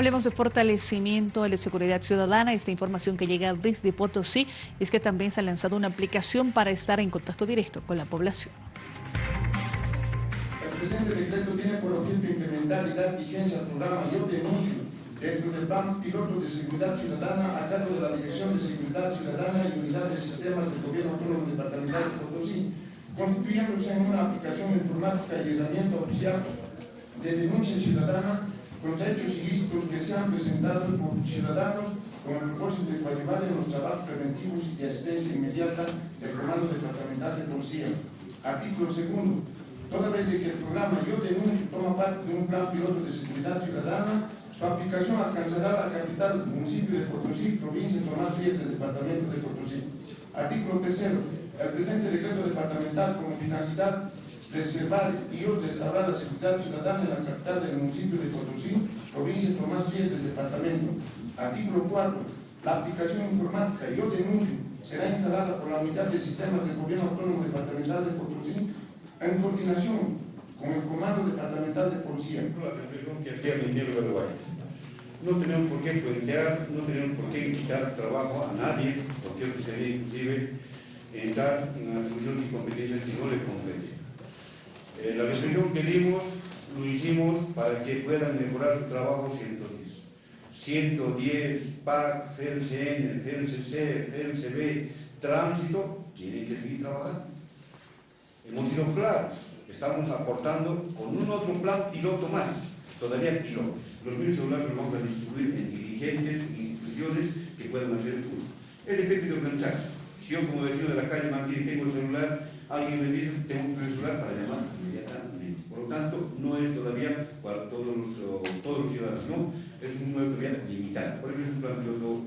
Hablemos de fortalecimiento de la seguridad ciudadana. Esta información que llega desde Potosí es que también se ha lanzado una aplicación para estar en contacto directo con la población. El presente decreto tiene por objeto implementar y dar vigencia al programa Yo Denuncio dentro del plan piloto de seguridad ciudadana a cargo de la Dirección de Seguridad Ciudadana y Unidad de Sistemas del Gobierno Autónomo Departamental de Potosí, constituyéndose en una aplicación informática y herramienta oficial de denuncia ciudadana contra hechos ilícitos que sean presentados por ciudadanos con el propósito de coadyuvar en los trabajos preventivos y asistencia inmediata del Comando Departamental de Policía. Artículo segundo. Toda vez de que el programa Yo Denuncio toma parte de un plan piloto de seguridad ciudadana, su aplicación alcanzará la capital, municipio de Potosí, provincia de Tomás Frías del departamento de Potosí. Artículo tercero. El presente decreto departamental como finalidad preservar y restaurar la seguridad ciudadana en la capital del municipio de Potosí, provincia de Tomás Frías del departamento. Artículo 4. La aplicación informática Yo Denuncio será instalada por la Unidad de Sistemas del Gobierno Autónomo Departamental de Potosí en coordinación con el Comando Departamental de Policía. No tenemos por qué plantear, no tenemos por qué quitar trabajo a nadie, porque eso sería inclusive entrar en las funciones y competencias que no le competen. Eh, la reflexión que dimos, lo hicimos para que puedan mejorar su trabajo 110. 110, PAC, GLCN, GLCC, GLCB, tránsito, tienen que seguir trabajando. Hemos sido claros, estamos aportando con un otro plan piloto más, todavía piloto. Los medios celulares los vamos a distribuir en dirigentes, instituciones que puedan hacer uso. Es depende de organizarse. Si yo como vecino de la calle Manquín tengo el celular, alguien me dice tengo un celular para llamar tanto, no es todavía para todos los, todos los ciudadanos, no, es un número todavía limitado. Por eso es un plan piloto